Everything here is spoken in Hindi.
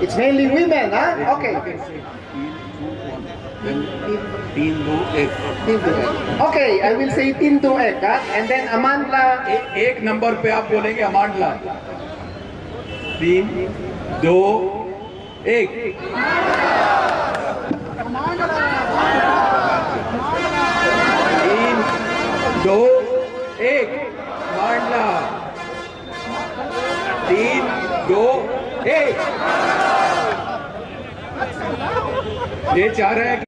It's mainly women, huh? Okay. तीन दो एक Tin to ek. Okay, I will say tin to ek, huh? And then Amandla, एक नंबर पे आप बोलेंगे अमांडला तीन दो एक तीन दो एक मांडला तीन दो एक ये चाह रहे हैं